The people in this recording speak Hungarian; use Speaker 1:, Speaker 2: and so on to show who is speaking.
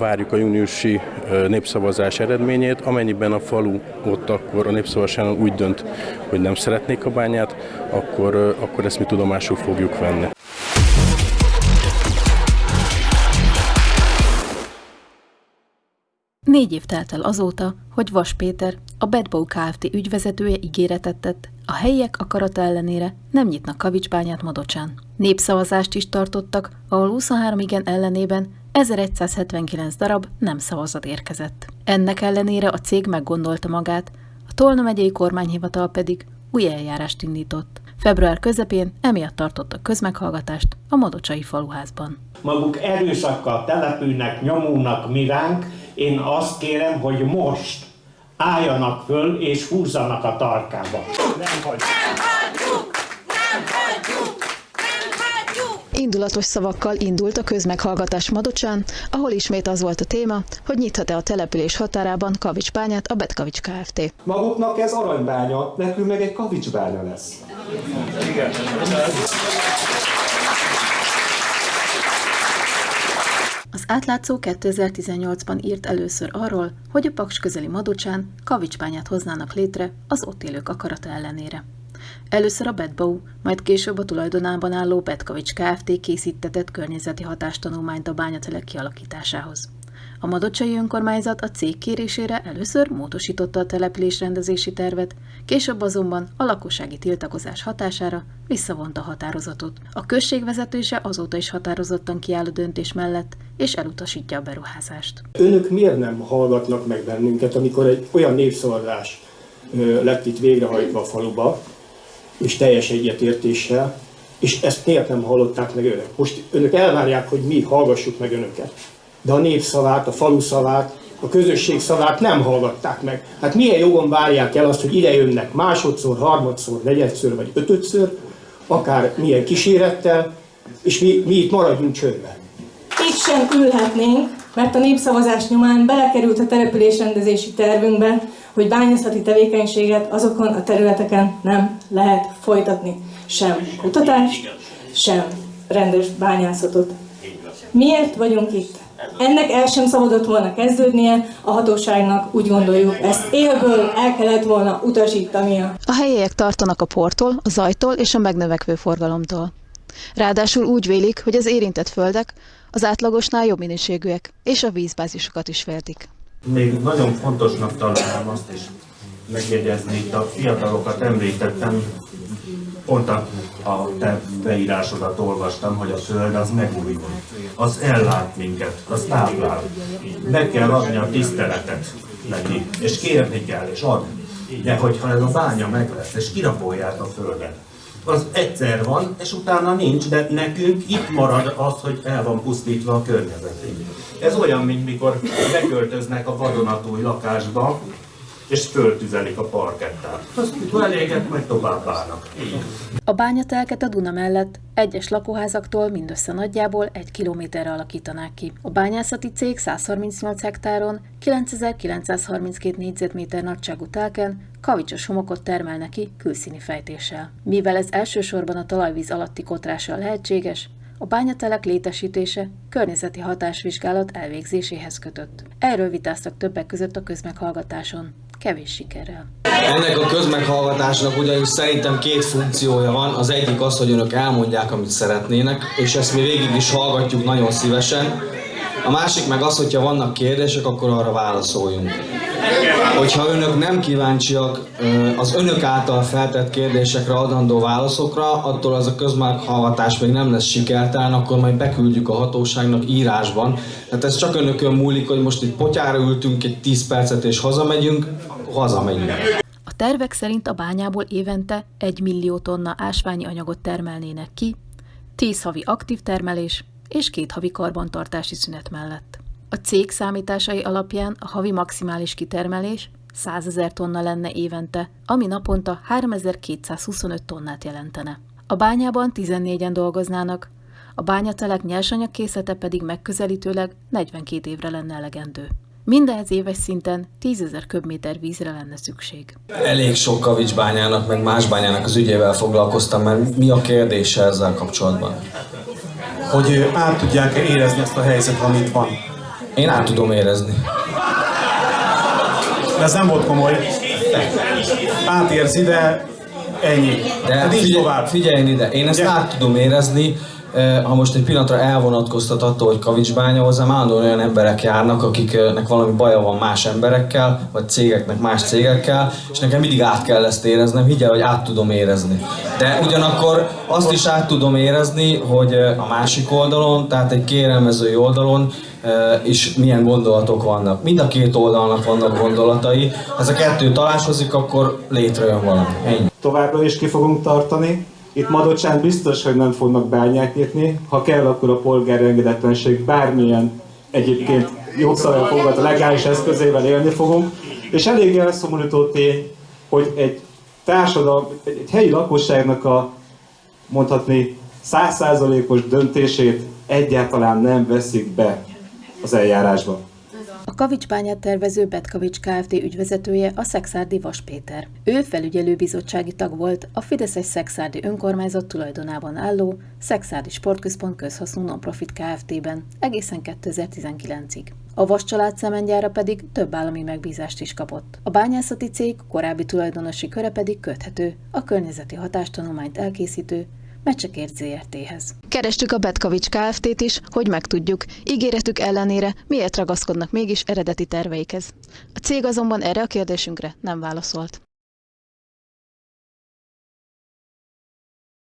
Speaker 1: Várjuk a júniusi népszavazás eredményét, amennyiben a falu ott akkor a népszavazáson úgy dönt, hogy nem szeretnék a bányát, akkor, akkor ezt mi tudomásul fogjuk venni.
Speaker 2: Négy év telt el azóta, hogy Vas Péter, a Bedbow Kft. ügyvezetője ígéretet tett, a helyiek akarata ellenére nem nyitnak kavicsbányát Madocsán. Népszavazást is tartottak, ahol 23 igen ellenében 1179 darab nem szavazat érkezett. Ennek ellenére a cég meggondolta magát, a Tolna megyei kormányhivatal pedig új eljárást indított. Február közepén emiatt tartottak közmeghallgatást a Madocsai faluházban.
Speaker 3: Maguk erőszakkal települnek, nyomulnak miránk, én azt kérem, hogy most álljanak föl és húzzanak a tarkába. Nem hagyjuk!
Speaker 2: Indulatos szavakkal indult a közmeghallgatás Madocsán, ahol ismét az volt a téma, hogy nyithat-e a település határában kavicsbányát a Betkavics Kft.
Speaker 4: Maguknak ez aranybánya, nekünk meg egy kavicsbánya lesz. Igen.
Speaker 2: Az átlátszó 2018-ban írt először arról, hogy a Paks közeli Madocsán kavicsbányát hoznának létre az ott élők akarata ellenére. Először a Betbau, majd később a tulajdonában álló Betkavics Kft. készítetett környezeti hatástanulmányt a bányatelek kialakításához. A Madocsai önkormányzat a cég kérésére először módosította a település rendezési tervet, később azonban a lakossági tiltakozás hatására visszavonta a határozatot. A község vezetése azóta is határozottan kiáll a döntés mellett, és elutasítja a beruházást.
Speaker 4: Önök miért nem hallgatnak meg bennünket, amikor egy olyan népszavazás lett itt végrehajtva a faluba, és teljes egyetértéssel, és ezt miért nem hallották meg önök? Most önök elvárják, hogy mi hallgassuk meg önöket. De a népszavát, a falu szavát, a közösség szavát nem hallgatták meg. Hát milyen jogon várják el azt, hogy ide jönnek másodszor, harmadszor, negyedször vagy ötödször, akár milyen kísérettel, és mi, mi itt maradjunk csöndben.
Speaker 5: Itt sem ülhetnénk, mert a népszavazás nyomán belekerült a településrendezési tervünkbe, hogy bányászati tevékenységet azokon a területeken nem lehet folytatni. Sem kutatást, sem rendes bányászatot. Miért vagyunk itt? Ennek el sem szabadott volna kezdődnie, a hatóságnak úgy gondoljuk, ezt élből el kellett volna utasítania.
Speaker 2: A helyiek tartanak a portól, a zajtól és a megnövekvő forgalomtól. Ráadásul úgy vélik, hogy az érintett földek az átlagosnál jobb minőségűek, és a vízbázisokat is féltik.
Speaker 6: Még nagyon fontosnak találom azt is megjegyezni, itt a fiatalokat említettem, pont a, a te beírásodat olvastam, hogy a föld az megújul, az ellát minket, az táplál. Meg kell adni a tiszteletet neki, és kérni kell, és ad. De hogyha ez a bánya meg lesz, és kirabolják a földet, az egyszer van, és utána nincs, de nekünk itt marad az, hogy el van pusztítva a környezetünk. Ez olyan, mint mikor beköltöznek a vadonatúj lakásba, és föltüzelik a parkettát. Azt eléget, majd tovább állnak.
Speaker 2: A bányatelket a Duna mellett egyes lakóházaktól mindössze nagyjából egy kilométerre alakítanák ki. A bányászati cég 138 hektáron 9932 négyzetméter nagyságú telken kavicsos homokot termelne ki külszíni fejtéssel. Mivel ez elsősorban a talajvíz alatti kotrással lehetséges, a bányatelek létesítése környezeti hatásvizsgálat elvégzéséhez kötött. Erről vitáztak többek között a közmeghallgatáson kevés sikerrel.
Speaker 7: Ennek a közmeghallgatásnak ugyanis szerintem két funkciója van. Az egyik az, hogy önök elmondják, amit szeretnének, és ezt mi végig is hallgatjuk nagyon szívesen. A másik meg az, hogyha vannak kérdések, akkor arra válaszoljunk. Hogyha önök nem kíváncsiak az önök által feltett kérdésekre adandó válaszokra, attól az a közmeghallgatás még nem lesz sikertelen, akkor majd beküldjük a hatóságnak írásban. Tehát ez csak önökön múlik, hogy most itt potyára ültünk egy 10 percet és hazamegyünk, hazamegyünk.
Speaker 2: A tervek szerint a bányából évente 1 millió tonna ásványi anyagot termelnének ki, 10 havi aktív termelés és két havi karbantartási szünet mellett. A cég számításai alapján a havi maximális kitermelés 100 ezer tonna lenne évente, ami naponta 3225 tonnát jelentene. A bányában 14-en dolgoznának, a bányatelek nyersanyagkészlete pedig megközelítőleg 42 évre lenne elegendő. Mindenhez éves szinten 10 ezer köbméter vízre lenne szükség.
Speaker 7: Elég sok kavicsbányának, meg más bányának az ügyével foglalkoztam, mert mi a kérdése ezzel kapcsolatban?
Speaker 8: Hogy át tudják érezni ezt a helyzetet, amit van
Speaker 7: Én át tudom érezni.
Speaker 8: De ez nem volt komoly. Átérzi, de ennyi.
Speaker 7: De
Speaker 8: hát
Speaker 7: figyelj,
Speaker 8: tovább.
Speaker 7: figyelj ide, én ezt
Speaker 8: Ugye?
Speaker 7: át tudom érezni, ha most egy pillanatra elvonatkoztat attól, hogy Kavicsbánya hozzám állandóan olyan emberek járnak, akiknek valami baja van más emberekkel, vagy cégeknek más cégekkel, és nekem mindig át kell ezt éreznem, higgyel, hogy át tudom érezni. De ugyanakkor azt is át tudom érezni, hogy a másik oldalon, tehát egy kérelmezői oldalon is milyen gondolatok vannak. Mind a két oldalnak vannak gondolatai. Ha ez a kettő találkozik, akkor létrejön valami. Ennyi.
Speaker 9: továbbra is ki fogunk tartani. Itt Madocsán biztos, hogy nem fognak bányát nyitni. Ha kell, akkor a polgári engedetlenség bármilyen egyébként jogszabály fogat legális eszközével élni fogunk. És eléggé elszomorító tény, hogy egy társadalom, egy helyi lakosságnak a mondhatni százszázalékos döntését egyáltalán nem veszik be az eljárásba.
Speaker 2: A Kavicsbányát tervező Betkavics Kft. ügyvezetője a Szexárdi Vas Péter. Ő felügyelőbizottsági tag volt a Fideszes Szexárdi önkormányzat tulajdonában álló Szexárdi Sportközpont közhasznú nonprofit Kft.-ben egészen 2019-ig. A Vas család szemengyára pedig több állami megbízást is kapott. A bányászati cég korábbi tulajdonosi köre pedig köthető a környezeti hatástanulmányt elkészítő Mecsekért ZRT-hez. Kerestük a Betkavics Kft-t is, hogy megtudjuk, ígéretük ellenére miért ragaszkodnak mégis eredeti terveikhez. A cég azonban erre a kérdésünkre nem válaszolt.